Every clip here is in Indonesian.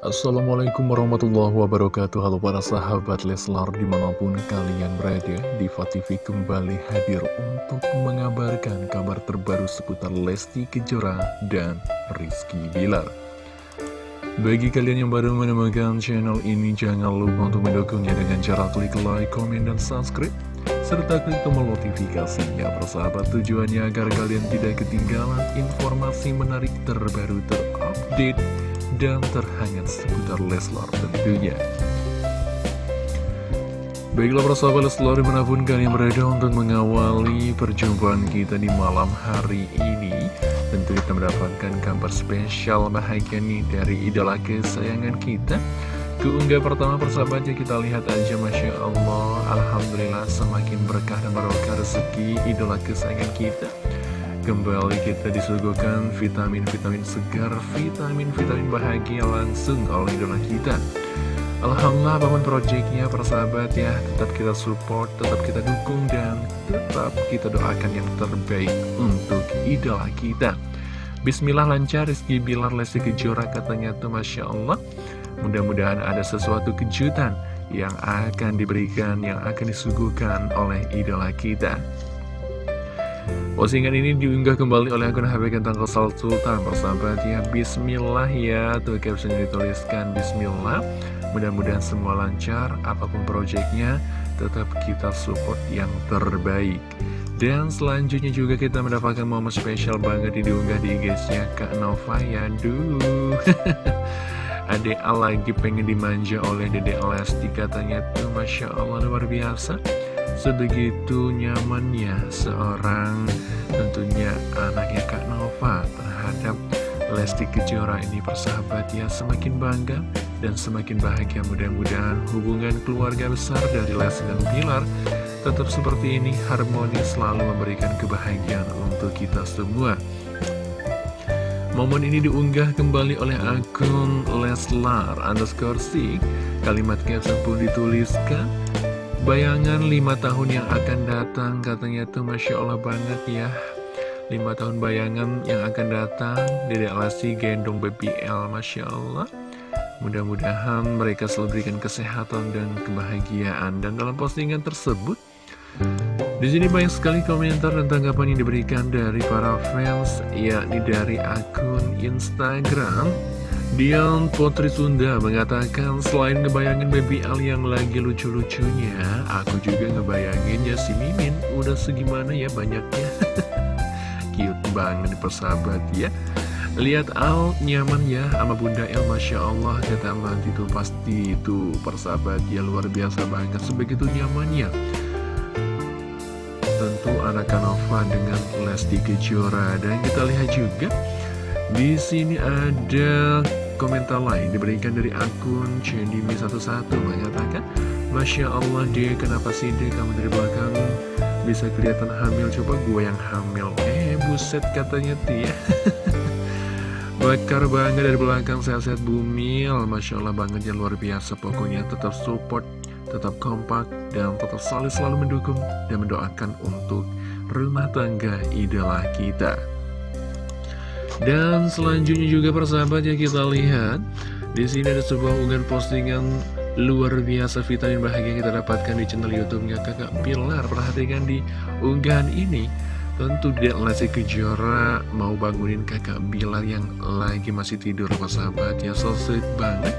Assalamualaikum warahmatullahi wabarakatuh. Halo para sahabat Leslar di mana pun kalian berada Diva kembali hadir untuk mengabarkan kabar terbaru seputar Lesti Kejora dan Rizky Bilar. Bagi kalian yang baru menemukan channel ini jangan lupa untuk mendukungnya dengan cara klik like, komen, dan subscribe serta klik tombol notifikasinya persahabat tujuannya agar kalian tidak ketinggalan informasi menarik terbaru terupdate dan terhangat seputar Leslar tentunya. Baiklah persahabat Leslar di mana pun kalian berada untuk mengawali perjumpaan kita di malam hari ini Tentu kita mendapatkan kabar spesial bahagia nih dari idola kesayangan kita Keunggah pertama persahabatnya kita lihat aja Masya Allah Alhamdulillah semakin berkah dan barokah rezeki idola kesayangan kita Kembali kita disuguhkan vitamin-vitamin segar, vitamin-vitamin bahagia langsung oleh idola kita. Alhamdulillah bangun proyeknya persahabat ya. Tetap kita support, tetap kita dukung Dan tetap kita doakan yang terbaik untuk idola kita. Bismillah lancar. Rizky Bilar Lesti Kejora katanya tuh Masya Allah. Mudah-mudahan ada sesuatu kejutan yang akan diberikan, yang akan disuguhkan oleh idola kita Postingan ini diunggah kembali oleh akun HP Gantang Kosal Sultan. Persahabat ya Bismillah ya. Tuh caption dituliskan Bismillah. Mudah-mudahan semua lancar Apa pun proyeknya Tetap kita support yang terbaik. Dan selanjutnya juga kita mendapatkan momen spesial banget diunggah di IG-nya Kak Nova. Ya Duh. Adek lagi pengen dimanja oleh Dede Lesti katanya tuh Masya Allah luar biasa Sebegitu nyamannya seorang tentunya anaknya Kak Nova terhadap Lesti Kejora ini persahabat ya semakin bangga dan semakin bahagia. Mudah-mudahan hubungan keluarga besar dari Lesti dan Pilar tetap seperti ini harmonis selalu memberikan kebahagiaan untuk kita semua. Momen ini diunggah kembali oleh akun Leslar underscore Kalimat caption pun dituliskan Bayangan lima tahun yang akan datang katanya tuh Masya Allah banget ya. Lima tahun bayangan yang akan datang Dede Alasi gendong BBL Masya Allah. Mudah-mudahan mereka selalu berikan kesehatan dan kebahagiaan. Dan dalam postingan tersebut di sini banyak sekali komentar dan tanggapan yang diberikan dari para fans yakni dari akun Instagram Dian Putri Sunda mengatakan selain ngebayangin baby Al yang lagi lucu-lucunya, aku juga ngebayangin ya si Mimin udah segimana ya banyaknya. Cute banget persahabat ya. Lihat Al nyaman ya sama Bunda El Masya Allah kata nanti tuh pasti itu persahabat ya luar biasa banget sebegitu nyamannya. Tentu anak Kanova dengan Lesti Kejora dan kita lihat juga di sini ada komentar lain diberikan dari akun Cendimi11 mengatakan Masya Allah dia kenapa sih dia kamu dari belakang bisa kelihatan hamil coba gue yang hamil. Eh buset katanya Tia. Bakar banget dari belakang sehat-sehat bumil. Masya Allah banget ya luar biasa. Pokoknya tetap support, tetap kompak Dan tetap selalu selalu mendukung Dan mendoakan untuk rumah tangga idola kita dan selanjutnya juga persahabat ya kita lihat di sini ada sebuah unggahan postingan luar biasa vitamin bahagia kita dapatkan di channel YouTube-nya Kakak Pilar. Perhatikan di unggahan ini. Tentu Dek Lesti Kejora mau bangunin kakak Bilar yang lagi masih tidur persahabat ya So banget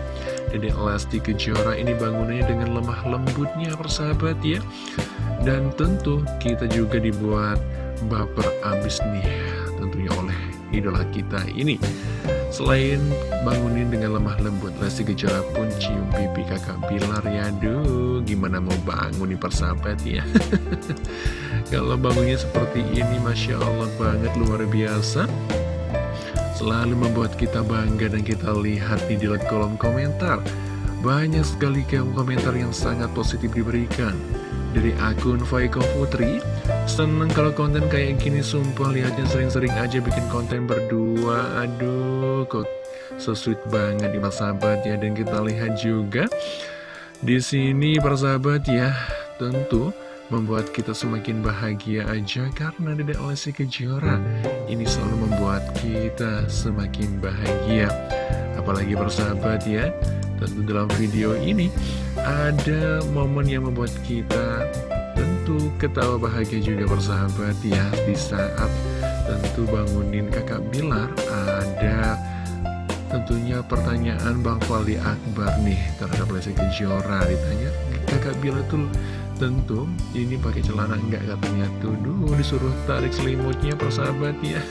Dedek Lesti Kejora ini bangunannya dengan lemah lembutnya persahabat ya Dan tentu kita juga dibuat baper abis nih idola kita ini. Selain bangunin dengan lemah lembut Lesti Kejora pun cium pipi kakak. Bilar ya Aduh gimana mau bangun nih persahabat ya? Kalau bangunnya seperti ini Masya Allah banget luar biasa. Selalu membuat kita bangga dan kita lihat di dalam kolom komentar. Banyak sekali komentar yang sangat positif diberikan. Dari akun Faiko Putri Seneng kalau konten kayak gini sumpah lihatnya sering-sering aja bikin konten berdua Aduh kok so sweet banget di sahabat ya Dan kita lihat juga di sini persahabat ya Tentu membuat kita semakin bahagia aja karena Dedek Lesti Kejora ini selalu membuat kita semakin bahagia. Apalagi bersahabat ya, tentu dalam video ini ada momen yang membuat kita tentu ketawa bahagia juga bersahabat ya di saat tentu bangunin kakak Bilar ada Tentunya pertanyaan Bang Fali Akbar nih terhadap Lesti Kejora. Ditanya kakak Bila tuh tentu ini pakai celana enggak? Katanya tuh disuruh tarik selimutnya persahabat ya.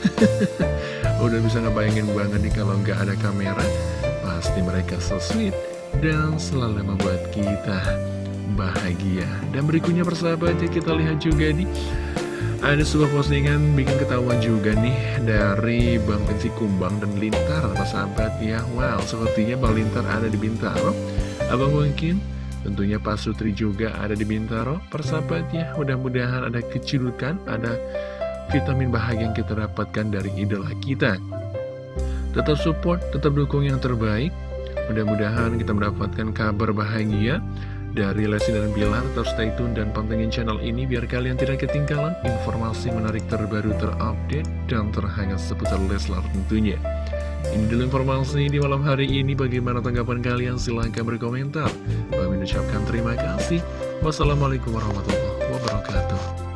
Udah bisa ngebayangin banget nih kalau nggak ada kamera Pasti mereka so sweet dan selalu membuat kita bahagia Dan berikutnya persahabat ya kita lihat juga nih ada sebuah postingan bikin ketahuan juga nih dari Bang Pensi Kumbang dan Lintar, sahabat ya. Wow, sepertinya Bang Lintar ada di Bintaro. Abang mungkin tentunya Pak Sutri juga ada di Bintaro. Persahabat ya, mudah-mudahan ada kecirukan, ada vitamin bahagia yang kita dapatkan dari idola kita. Tetap support, tetap dukung yang terbaik. Mudah-mudahan kita mendapatkan kabar bahagia dari Lesti dan Bilar. Tetap stay tune dan pantengin channel ini biar kalian tidak ketinggalan informasi menarik terbaru terupdate dan terhangat seputar Leslar tentunya. Ini dulu informasi di malam hari ini. Bagaimana tanggapan kalian? Silahkan berkomentar. Kami mengucapkan terima kasih. Wassalamualaikum warahmatullahi wabarakatuh.